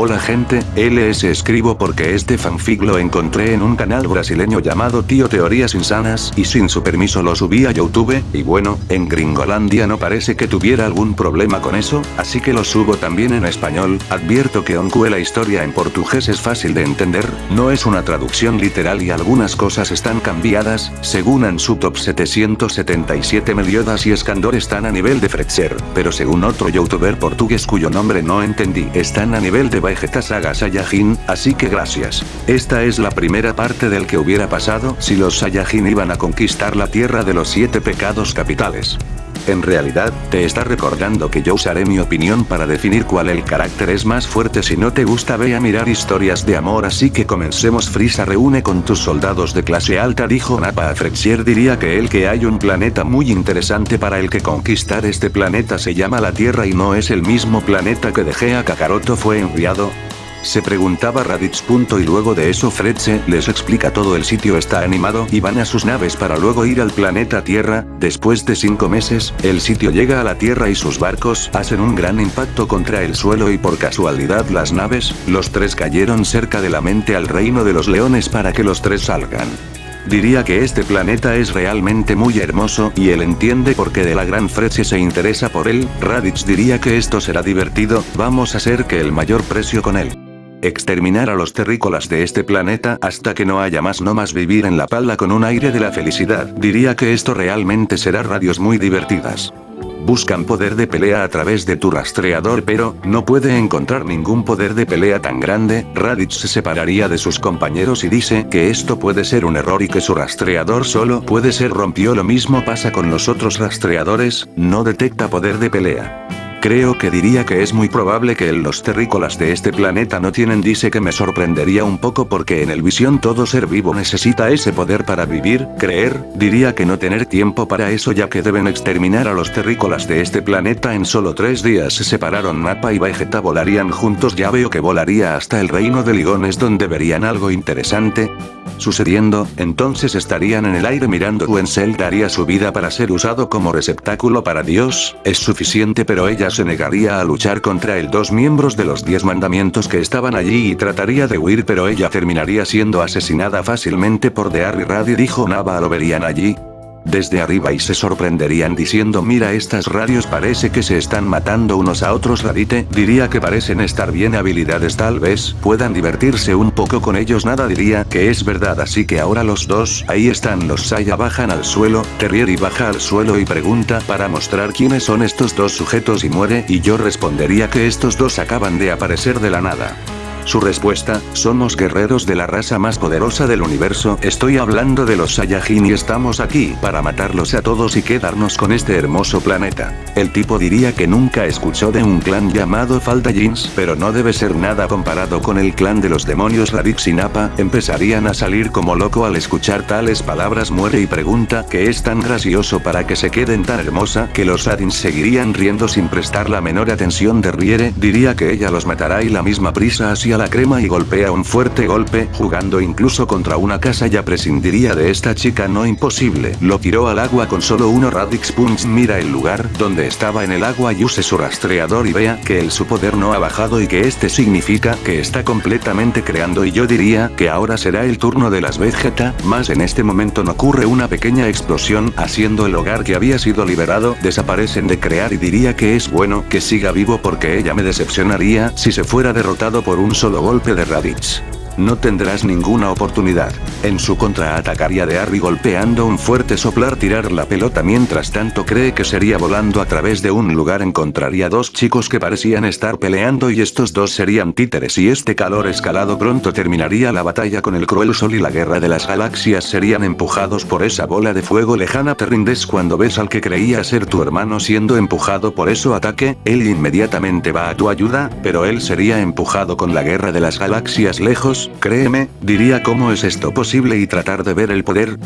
Hola gente, LS escribo porque este fanfic lo encontré en un canal brasileño llamado Tío Teorías Insanas y sin su permiso lo subí a Youtube, y bueno, en Gringolandia no parece que tuviera algún problema con eso, así que lo subo también en español, advierto que aunque la historia en portugués es fácil de entender, no es una traducción literal y algunas cosas están cambiadas, según en su top 777 Meliodas y Escandor están a nivel de Fretzer, pero según otro youtuber portugués cuyo nombre no entendí, están a nivel de Vegeta Saga Saiyajin, así que gracias. Esta es la primera parte del que hubiera pasado si los Saiyajin iban a conquistar la tierra de los siete pecados capitales. En realidad, te está recordando que yo usaré mi opinión para definir cuál el carácter es más fuerte. Si no te gusta ve a mirar historias de amor. Así que comencemos. Frisa reúne con tus soldados de clase alta dijo Nappa a diría que el que hay un planeta muy interesante para el que conquistar este planeta se llama la Tierra y no es el mismo planeta que dejé a Kakaroto. Fue enviado, se preguntaba Raditz. Y luego de eso Fredse les explica todo el sitio está animado y van a sus naves para luego ir al planeta Tierra, después de cinco meses, el sitio llega a la Tierra y sus barcos hacen un gran impacto contra el suelo y por casualidad las naves, los tres cayeron cerca de la mente al reino de los leones para que los tres salgan. Diría que este planeta es realmente muy hermoso y él entiende por qué de la gran Fredse se interesa por él, Raditz diría que esto será divertido, vamos a hacer que el mayor precio con él. Exterminar a los terrícolas de este planeta hasta que no haya más no más vivir en la pala con un aire de la felicidad. Diría que esto realmente será radios muy divertidas. Buscan poder de pelea a través de tu rastreador pero, no puede encontrar ningún poder de pelea tan grande, Raditz se separaría de sus compañeros y dice que esto puede ser un error y que su rastreador solo puede ser rompió lo mismo pasa con los otros rastreadores, no detecta poder de pelea. Creo que diría que es muy probable que los terrícolas de este planeta no tienen dice que me sorprendería un poco porque en el visión todo ser vivo necesita ese poder para vivir, creer, diría que no tener tiempo para eso ya que deben exterminar a los terrícolas de este planeta en solo tres días. Se separaron Mapa y Vegeta volarían juntos. Ya veo que volaría hasta el reino de Ligones donde verían algo interesante, sucediendo, entonces estarían en el aire mirando. Wenzel daría su vida para ser usado como receptáculo para Dios, es suficiente pero ella se negaría a luchar contra el dos miembros de los diez mandamientos que estaban allí y trataría de huir pero ella terminaría siendo asesinada fácilmente por Dear y Radi dijo Nava lo verían allí, desde arriba y se sorprenderían diciendo mira estas radios parece que se están matando unos a otros Radite, diría que parecen estar bien habilidades tal vez, puedan divertirse un poco con ellos nada diría que es verdad así que ahora los dos, ahí están los Saya bajan al suelo, Terrier y baja al suelo y pregunta para mostrar quiénes son estos dos sujetos y muere y yo respondería que estos dos acaban de aparecer de la nada. Su respuesta, somos guerreros de la raza más poderosa del universo, estoy hablando de los Saiyajin y estamos aquí para matarlos a todos y quedarnos con este hermoso planeta. El tipo diría que nunca escuchó de un clan llamado Falda Jeans, pero no debe ser nada comparado con el clan de los demonios Radix y Nappa, empezarían a salir como loco al escuchar tales palabras muere y pregunta que es tan gracioso para que se queden tan hermosa que los Adins seguirían riendo sin prestar la menor atención de Riere, diría que ella los matará y la misma prisa hacia la crema y golpea un fuerte golpe, jugando incluso contra una casa ya prescindiría de esta chica no imposible. Lo tiró al agua con solo uno Radix Punch mira el lugar donde estaba en el agua y use su rastreador y vea que el su poder no ha bajado y que este significa que está completamente creando y yo diría que ahora será el turno de las Vegeta, más en este momento no ocurre una pequeña explosión haciendo el hogar que había sido liberado desaparecen de crear y diría que es bueno que siga vivo porque ella me decepcionaría si se fuera derrotado por un solo golpe de Raditz no tendrás ninguna oportunidad. En su contra atacaría de Harry golpeando un fuerte soplar tirar la pelota mientras tanto cree que sería volando a través de un lugar encontraría dos chicos que parecían estar peleando y estos dos serían títeres y este calor escalado pronto terminaría la batalla con el cruel sol y la guerra de las galaxias. Serían empujados por esa bola de fuego lejana. Te rindes cuando ves al que creía ser tu hermano siendo empujado por eso. Ataque, él inmediatamente va a tu ayuda, pero él sería empujado con la guerra de las galaxias lejos, créeme, diría cómo es esto posible y tratar de ver el poder.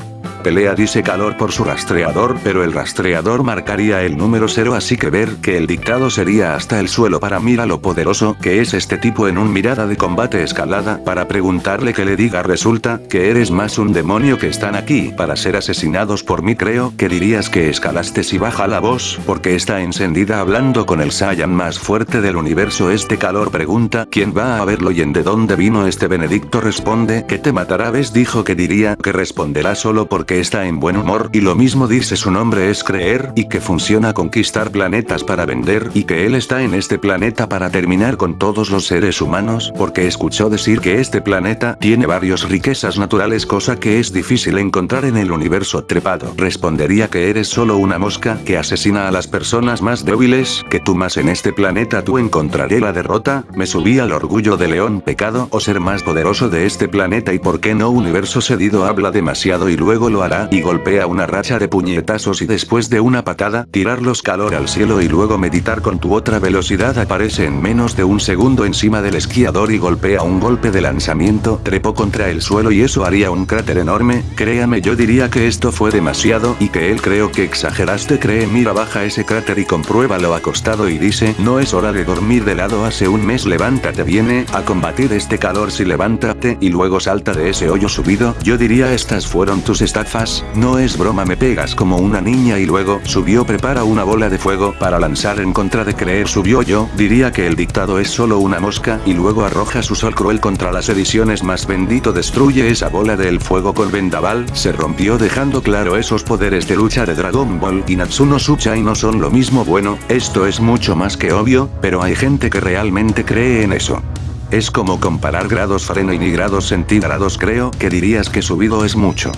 Pelea dice calor por su rastreador pero el rastreador marcaría el número 0 así que ver que el dictado sería hasta el suelo. Para mira lo poderoso que es este tipo en un mirada de combate escalada para preguntarle que le diga resulta que eres más un demonio que están aquí. Para ser asesinados por mí creo que dirías que escalaste si baja la voz porque está encendida hablando con el Saiyan más fuerte del universo. Este calor pregunta quién va a verlo y en de dónde vino este Benedicto responde que te matará. Ves dijo que diría que responderá solo porque está en buen humor y lo mismo dice su nombre es creer y que funciona conquistar planetas para vender y que él está en este planeta para terminar con todos los seres humanos porque escuchó decir que este planeta tiene varias riquezas naturales cosa que es difícil encontrar en el universo trepado. Respondería que eres solo una mosca que asesina a las personas más débiles que tú más en este planeta tú encontraré la derrota, me subí al orgullo de león pecado o ser más poderoso de este planeta y por qué no universo cedido habla demasiado y luego lo hará y golpea una racha de puñetazos y después de una patada tirarlos calor al cielo y luego meditar con tu otra velocidad aparece en menos de un segundo encima del esquiador y golpea un golpe de lanzamiento, trepó contra el suelo y eso haría un cráter enorme, créame yo diría que esto fue demasiado y que él creo que exageraste cree mira baja ese cráter y compruébalo acostado y dice no es hora de dormir de lado hace un mes levántate viene a combatir este calor si levántate y luego salta de ese hoyo subido, yo diría estas fueron tus estafas, no es broma me pegas como una niña y luego subió prepara una bola de fuego para lanzar en contra de creer subió yo, diría que el dictado es solo una mosca y luego arroja su sol cruel contra las ediciones más bendito destruye esa bola del fuego con vendaval, se rompió dejando claro esos poderes de lucha de Dragon Ball y Natsuno Suchai no son lo mismo bueno, esto es mucho más que obvio, pero hay gente que realmente cree en eso. Es como comparar grados Fahrenheit y grados centígrados creo que dirías que subido es mucho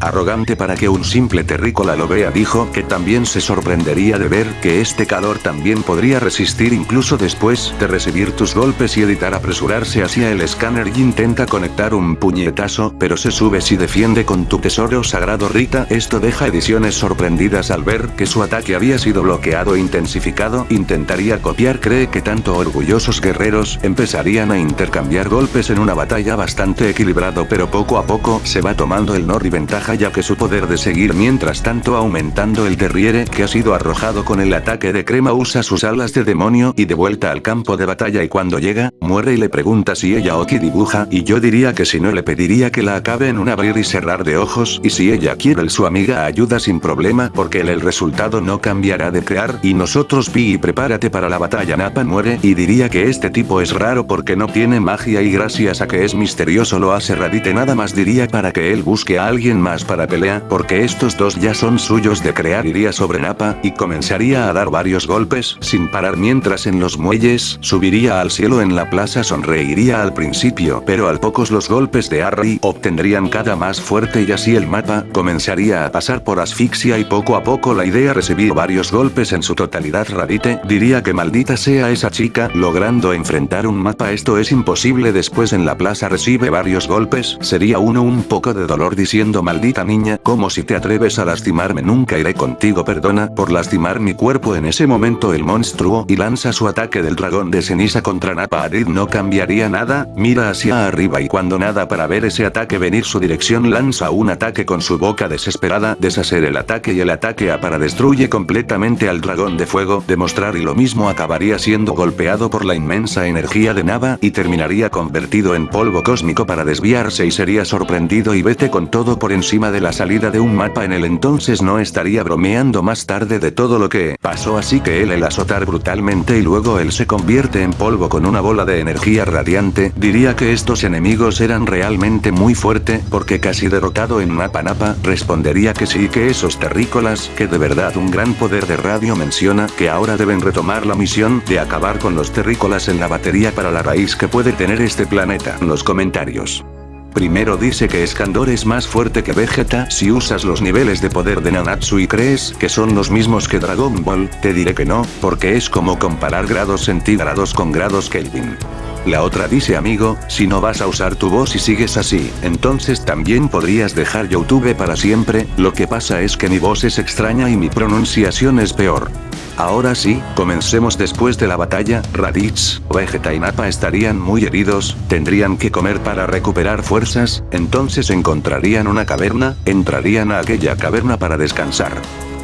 arrogante para que un simple terrícola lo vea dijo que también se sorprendería de ver que este calor también podría resistir incluso después de recibir tus golpes y editar apresurarse hacia el escáner y intenta conectar un puñetazo pero se sube si defiende con tu tesoro sagrado Rita. Esto deja ediciones sorprendidas al ver que su ataque había sido bloqueado e intensificado. Intentaría copiar cree que tanto orgullosos guerreros empezarían a intercambiar golpes en una batalla bastante equilibrado pero poco a poco se va tomando el Nori ventaja ya que su poder de seguir mientras tanto aumentando el derriere que ha sido arrojado con el ataque de crema usa sus alas de demonio y de vuelta al campo de batalla y cuando llega, muere y le pregunta si ella Oki dibuja y yo diría que si no le pediría que la acabe en un abrir y cerrar de ojos y si ella quiere el su amiga ayuda sin problema porque el, el resultado no cambiará de crear y nosotros pi prepárate para la batalla. Napa muere y diría que este tipo es raro porque no tiene magia y gracias a que es misterioso lo hace Radite nada más diría para que él busque a alguien más para pelea, porque estos dos ya son suyos de crear iría sobre Napa, y comenzaría a dar varios golpes, sin parar mientras en los muelles, subiría al cielo en la plaza sonreiría al principio, pero al pocos los golpes de Harry obtendrían cada más fuerte y así el mapa, comenzaría a pasar por asfixia y poco a poco la idea recibió varios golpes en su totalidad. Radite, diría que maldita sea esa chica, logrando enfrentar un mapa esto es imposible después en la plaza recibe varios golpes, sería uno un poco de dolor diciendo maldita niña, como si te atreves a lastimarme nunca iré contigo perdona por lastimar mi cuerpo. En ese momento el monstruo y lanza su ataque del dragón de ceniza contra Napa Adid no cambiaría nada, mira hacia arriba y cuando nada para ver ese ataque venir su dirección lanza un ataque con su boca desesperada, deshacer el ataque y el ataque a para destruye completamente al dragón de fuego, demostrar y lo mismo acabaría siendo golpeado por la inmensa energía de Nava y terminaría convertido en polvo cósmico para desviarse y sería sorprendido y vete con todo por encima de la salida de un mapa en el entonces no estaría bromeando más tarde de todo lo que pasó así que él el azotar brutalmente y luego él se convierte en polvo con una bola de energía radiante, diría que estos enemigos eran realmente muy fuerte, porque casi derrotado en mapa napa, respondería que sí que esos terrícolas, que de verdad un gran poder de radio menciona que ahora deben retomar la misión de acabar con los terrícolas en la batería para la raíz que puede tener este planeta. Los comentarios. Primero dice que Escandor es más fuerte que Vegeta si usas los niveles de poder de Nanatsu y crees que son los mismos que Dragon Ball, te diré que no, porque es como comparar grados centígrados con grados Kelvin. La otra dice amigo, si no vas a usar tu voz y sigues así, entonces también podrías dejar YouTube para siempre, lo que pasa es que mi voz es extraña y mi pronunciación es peor. Ahora sí, comencemos después de la batalla, Raditz, Vegeta y Nappa estarían muy heridos, tendrían que comer para recuperar fuerzas, entonces encontrarían una caverna, entrarían a aquella caverna para descansar.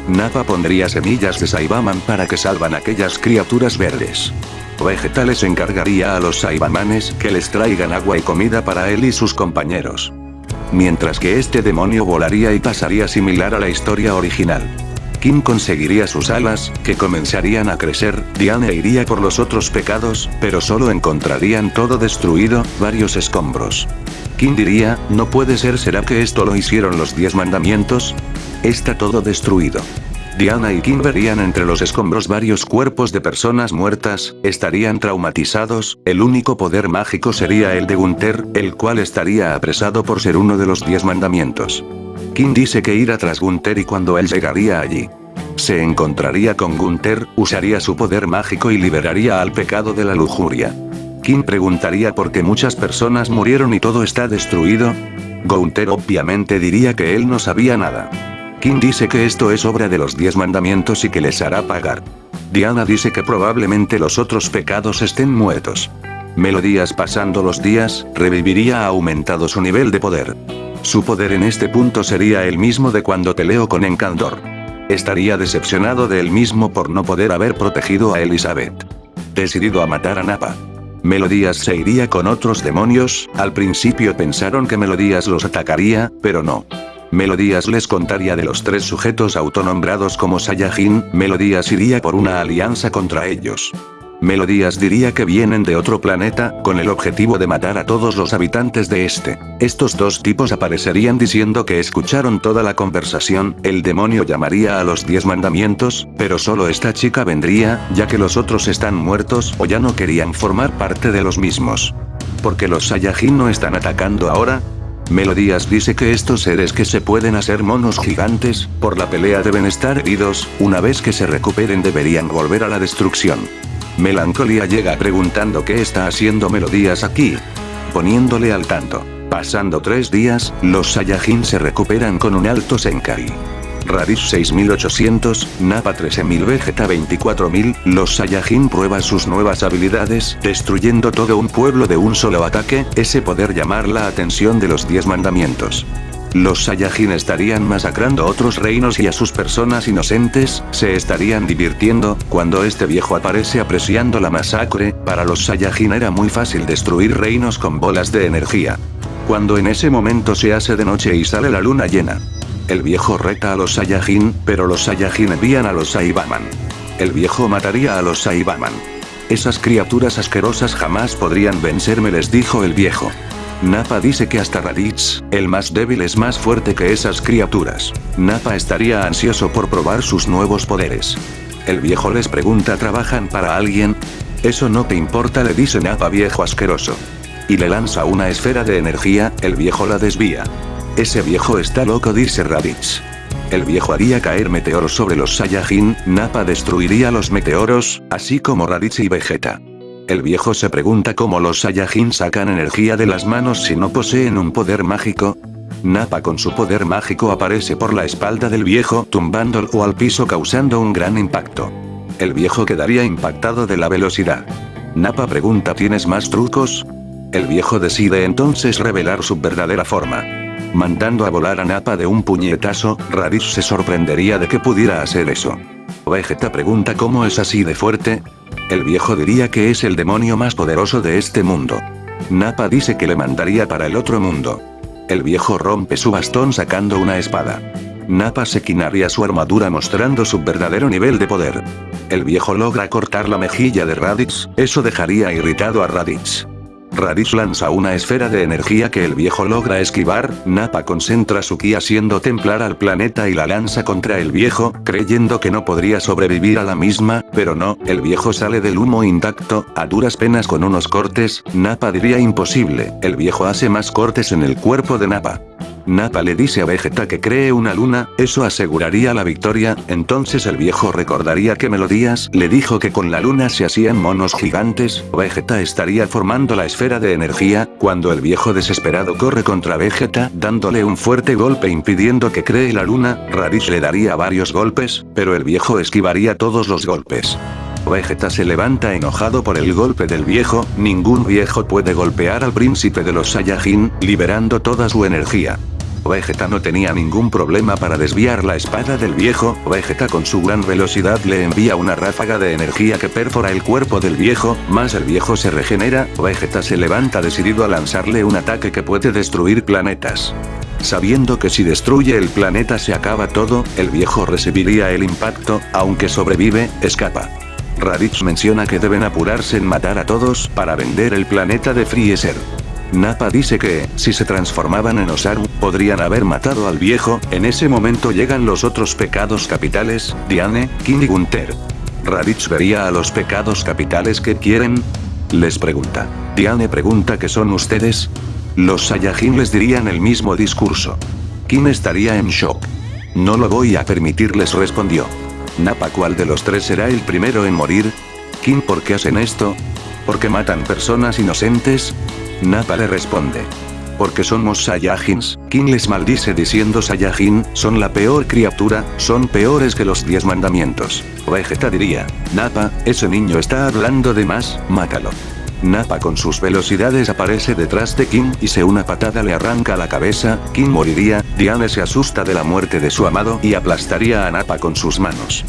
Nappa pondría semillas de Saibaman para que salvan aquellas criaturas verdes. Vegeta les encargaría a los Saibamanes que les traigan agua y comida para él y sus compañeros. Mientras que este demonio volaría y pasaría similar a la historia original. Kim conseguiría sus alas, que comenzarían a crecer, Diane iría por los otros pecados, pero solo encontrarían todo destruido, varios escombros. Kim diría, no puede ser ¿será que esto lo hicieron los 10 mandamientos? Está todo destruido. Diana y Kim verían entre los escombros varios cuerpos de personas muertas, estarían traumatizados, el único poder mágico sería el de Gunther, el cual estaría apresado por ser uno de los 10 mandamientos. Kim dice que irá tras Gunther y cuando él llegaría allí, se encontraría con Gunther, usaría su poder mágico y liberaría al pecado de la lujuria. Kim preguntaría por qué muchas personas murieron y todo está destruido. Gunther obviamente diría que él no sabía nada. Kim dice que esto es obra de los diez mandamientos y que les hará pagar. Diana dice que probablemente los otros pecados estén muertos. Melodías pasando los días, reviviría aumentado su nivel de poder. Su poder en este punto sería el mismo de cuando peleó con Encandor. Estaría decepcionado de él mismo por no poder haber protegido a Elizabeth. Decidido a matar a Nappa. Melodías se iría con otros demonios, al principio pensaron que Melodías los atacaría, pero no. Melodías les contaría de los tres sujetos autonombrados como Saiyajin, Melodías iría por una alianza contra ellos. Melodías diría que vienen de otro planeta, con el objetivo de matar a todos los habitantes de este. Estos dos tipos aparecerían diciendo que escucharon toda la conversación, el demonio llamaría a los diez mandamientos, pero solo esta chica vendría, ya que los otros están muertos o ya no querían formar parte de los mismos. Porque los Saiyajin no están atacando ahora, Melodías dice que estos seres que se pueden hacer monos gigantes, por la pelea deben estar heridos, una vez que se recuperen deberían volver a la destrucción. Melancolía llega preguntando qué está haciendo Melodías aquí. Poniéndole al tanto. Pasando tres días, los Saiyajin se recuperan con un alto Senkai. Raditz 6800, Nappa 13000 Vegeta 24000, los Saiyajin prueban sus nuevas habilidades, destruyendo todo un pueblo de un solo ataque, ese poder llamar la atención de los 10 mandamientos. Los Saiyajin estarían masacrando otros reinos y a sus personas inocentes, se estarían divirtiendo, cuando este viejo aparece apreciando la masacre, para los Saiyajin era muy fácil destruir reinos con bolas de energía. Cuando en ese momento se hace de noche y sale la luna llena. El viejo reta a los Saiyajin, pero los Saiyajin envían a los Saibaman. El viejo mataría a los Saibaman. Esas criaturas asquerosas jamás podrían vencerme les dijo el viejo. Nappa dice que hasta Raditz, el más débil es más fuerte que esas criaturas. Nappa estaría ansioso por probar sus nuevos poderes. El viejo les pregunta ¿trabajan para alguien? Eso no te importa le dice Nappa viejo asqueroso. Y le lanza una esfera de energía, el viejo la desvía. Ese viejo está loco dice Raditz. El viejo haría caer meteoros sobre los Saiyajin, Nappa destruiría los meteoros, así como Raditz y Vegeta. El viejo se pregunta cómo los Saiyajin sacan energía de las manos si no poseen un poder mágico. Nappa con su poder mágico aparece por la espalda del viejo tumbándolo al piso causando un gran impacto. El viejo quedaría impactado de la velocidad. Nappa pregunta ¿tienes más trucos? El viejo decide entonces revelar su verdadera forma. Mandando a volar a Nappa de un puñetazo, Raditz se sorprendería de que pudiera hacer eso. Vegeta pregunta cómo es así de fuerte, el viejo diría que es el demonio más poderoso de este mundo. Nappa dice que le mandaría para el otro mundo. El viejo rompe su bastón sacando una espada. Nappa se quinaría su armadura mostrando su verdadero nivel de poder. El viejo logra cortar la mejilla de Raditz, eso dejaría irritado a Raditz. Raditz lanza una esfera de energía que el viejo logra esquivar, Nappa concentra su ki haciendo templar al planeta y la lanza contra el viejo, creyendo que no podría sobrevivir a la misma, pero no, el viejo sale del humo intacto, a duras penas con unos cortes, Nappa diría imposible, el viejo hace más cortes en el cuerpo de Nappa. Nappa le dice a Vegeta que cree una luna, eso aseguraría la victoria, entonces el viejo recordaría que Melodías le dijo que con la luna se hacían monos gigantes, Vegeta estaría formando la esfera de energía, cuando el viejo desesperado corre contra Vegeta, dándole un fuerte golpe impidiendo que cree la luna, Raditz le daría varios golpes, pero el viejo esquivaría todos los golpes. Vegeta se levanta enojado por el golpe del viejo, ningún viejo puede golpear al príncipe de los Saiyajin, liberando toda su energía. Vegeta no tenía ningún problema para desviar la espada del viejo, Vegeta con su gran velocidad le envía una ráfaga de energía que perfora el cuerpo del viejo, más el viejo se regenera, Vegeta se levanta decidido a lanzarle un ataque que puede destruir planetas. Sabiendo que si destruye el planeta se acaba todo, el viejo recibiría el impacto, aunque sobrevive, escapa. Raditz menciona que deben apurarse en matar a todos para vender el planeta de Freezer. Nappa dice que, si se transformaban en Osaru, podrían haber matado al viejo, en ese momento llegan los otros pecados capitales, Diane, King y Gunther. Raditz vería a los pecados capitales que quieren. Les pregunta. Diane pregunta que son ustedes. Los Saiyajin les dirían el mismo discurso. Kim estaría en shock. No lo voy a permitirles respondió. Nappa ¿cuál de los tres será el primero en morir? Kim ¿por qué hacen esto? ¿Por qué matan personas inocentes? Nappa le responde. Porque somos Saiyajins, King les maldice diciendo Saiyajin, son la peor criatura, son peores que los 10 mandamientos. Vegeta diría, Nappa, ese niño está hablando de más, mátalo. Nappa con sus velocidades aparece detrás de King y se una patada le arranca la cabeza, King moriría, Diane se asusta de la muerte de su amado y aplastaría a Nappa con sus manos.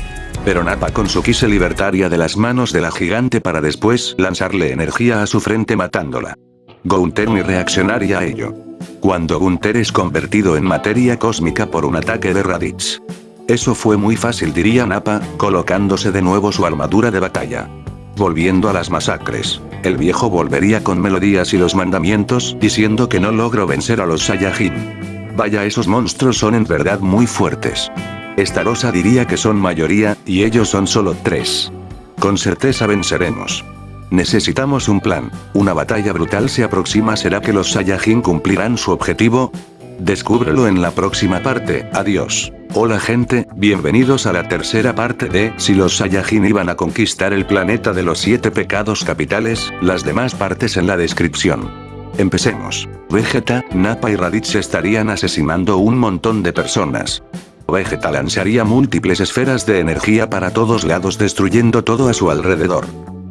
Pero Nappa con su ki se libertaría de las manos de la gigante para después lanzarle energía a su frente matándola. Gunter ni reaccionaría a ello. Cuando Gunter es convertido en materia cósmica por un ataque de Raditz. Eso fue muy fácil diría Nappa, colocándose de nuevo su armadura de batalla. Volviendo a las masacres, el viejo volvería con melodías y los mandamientos, diciendo que no logro vencer a los Saiyajin. Vaya esos monstruos son en verdad muy fuertes. Esta rosa diría que son mayoría, y ellos son solo tres. Con certeza venceremos. Necesitamos un plan. Una batalla brutal se aproxima ¿será que los Saiyajin cumplirán su objetivo? Descúbrelo en la próxima parte, adiós. Hola gente, bienvenidos a la tercera parte de Si los Saiyajin iban a conquistar el planeta de los siete pecados capitales, las demás partes en la descripción. Empecemos. Vegeta, Nappa y Raditz estarían asesinando un montón de personas. Vegeta lanzaría múltiples esferas de energía para todos lados destruyendo todo a su alrededor.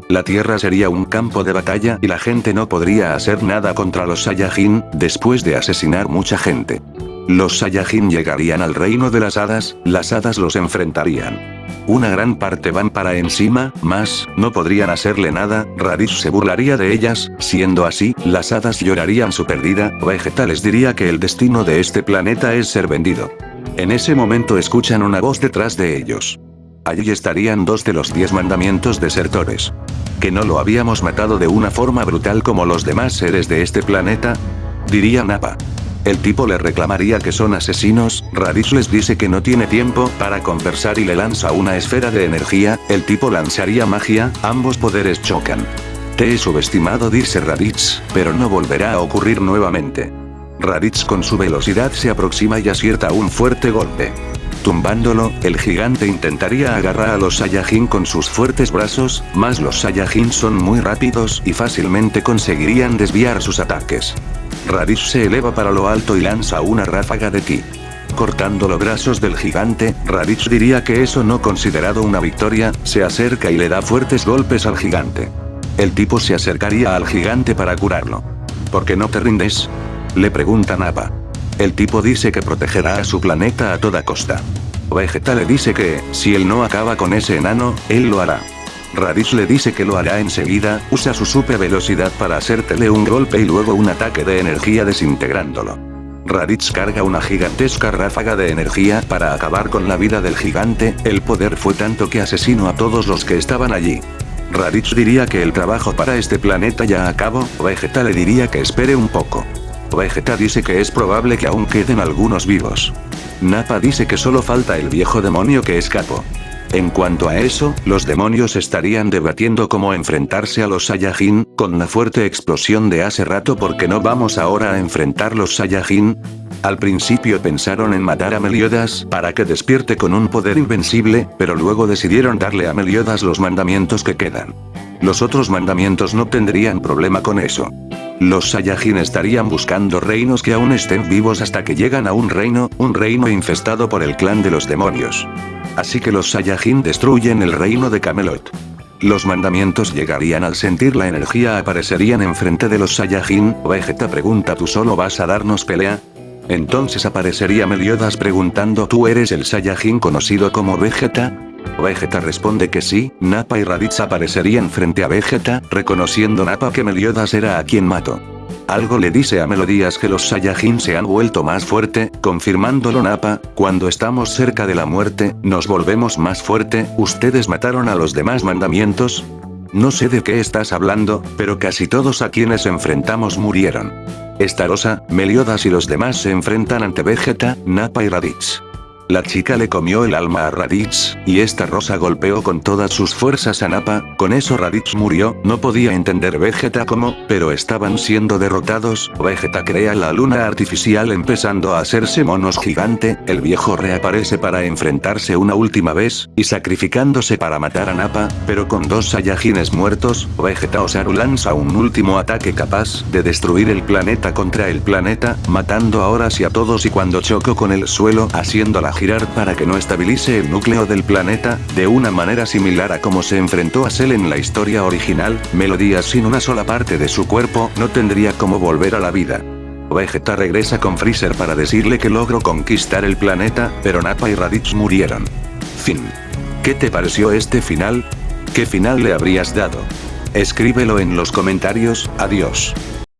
La Tierra sería un campo de batalla y la gente no podría hacer nada contra los Saiyajin, después de asesinar mucha gente. Los Saiyajin llegarían al reino de las hadas, las hadas los enfrentarían. Una gran parte van para encima, más, no podrían hacerle nada, Raditz se burlaría de ellas, siendo así, las hadas llorarían su pérdida, Vegeta les diría que el destino de este planeta es ser vendido. En ese momento escuchan una voz detrás de ellos. Allí estarían dos de los diez mandamientos desertores. ¿Que no lo habíamos matado de una forma brutal como los demás seres de este planeta? Diría Nappa. El tipo le reclamaría que son asesinos, Raditz les dice que no tiene tiempo para conversar y le lanza una esfera de energía, el tipo lanzaría magia, ambos poderes chocan. Te he subestimado dice Raditz, pero no volverá a ocurrir nuevamente. Raditz con su velocidad se aproxima y acierta un fuerte golpe. Tumbándolo, el gigante intentaría agarrar a los Saiyajin con sus fuertes brazos, mas los Saiyajin son muy rápidos y fácilmente conseguirían desviar sus ataques. Raditz se eleva para lo alto y lanza una ráfaga de ki. Cortando los brazos del gigante, Raditz diría que eso no considerado una victoria, se acerca y le da fuertes golpes al gigante. El tipo se acercaría al gigante para curarlo. ¿Por qué no te rindes? Le pregunta Nappa. El tipo dice que protegerá a su planeta a toda costa. Vegeta le dice que, si él no acaba con ese enano, él lo hará. Raditz le dice que lo hará enseguida, usa su super velocidad para hacértele un golpe y luego un ataque de energía desintegrándolo. Raditz carga una gigantesca ráfaga de energía para acabar con la vida del gigante, el poder fue tanto que asesinó a todos los que estaban allí. Raditz diría que el trabajo para este planeta ya acabó, Vegeta le diría que espere un poco. Vegeta dice que es probable que aún queden algunos vivos. Nappa dice que solo falta el viejo demonio que escapó. En cuanto a eso, los demonios estarían debatiendo cómo enfrentarse a los Saiyajin, con la fuerte explosión de hace rato porque no vamos ahora a enfrentar los Saiyajin. Al principio pensaron en matar a Meliodas para que despierte con un poder invencible, pero luego decidieron darle a Meliodas los mandamientos que quedan. Los otros mandamientos no tendrían problema con eso. Los Saiyajin estarían buscando reinos que aún estén vivos hasta que llegan a un reino, un reino infestado por el clan de los demonios. Así que los Saiyajin destruyen el reino de Camelot. Los mandamientos llegarían al sentir la energía aparecerían enfrente de los Saiyajin, Vegeta pregunta ¿tú solo vas a darnos pelea? Entonces aparecería Meliodas preguntando ¿tú eres el Saiyajin conocido como Vegeta? Vegeta responde que sí, Nappa y Raditz aparecerían frente a Vegeta, reconociendo Nappa que Meliodas era a quien mató. Algo le dice a Melodías que los Saiyajin se han vuelto más fuerte, confirmándolo Nappa, cuando estamos cerca de la muerte, nos volvemos más fuerte, ¿ustedes mataron a los demás mandamientos? No sé de qué estás hablando, pero casi todos a quienes enfrentamos murieron. Estarosa, Meliodas y los demás se enfrentan ante Vegeta, Nappa y Raditz. La chica le comió el alma a Raditz, y esta rosa golpeó con todas sus fuerzas a Nappa, con eso Raditz murió, no podía entender Vegeta cómo, pero estaban siendo derrotados, Vegeta crea la luna artificial empezando a hacerse monos gigante, el viejo reaparece para enfrentarse una última vez, y sacrificándose para matar a Nappa, pero con dos Saiyajines muertos, Vegeta Osaru lanza un último ataque capaz de destruir el planeta contra el planeta, matando ahora sí a todos y cuando chocó con el suelo haciendo la girar para que no estabilice el núcleo del planeta, de una manera similar a como se enfrentó a Cell en la historia original, Melodías sin una sola parte de su cuerpo no tendría como volver a la vida. Vegeta regresa con Freezer para decirle que logró conquistar el planeta, pero Nappa y Raditz murieron. Fin. ¿Qué te pareció este final? ¿Qué final le habrías dado? Escríbelo en los comentarios, adiós.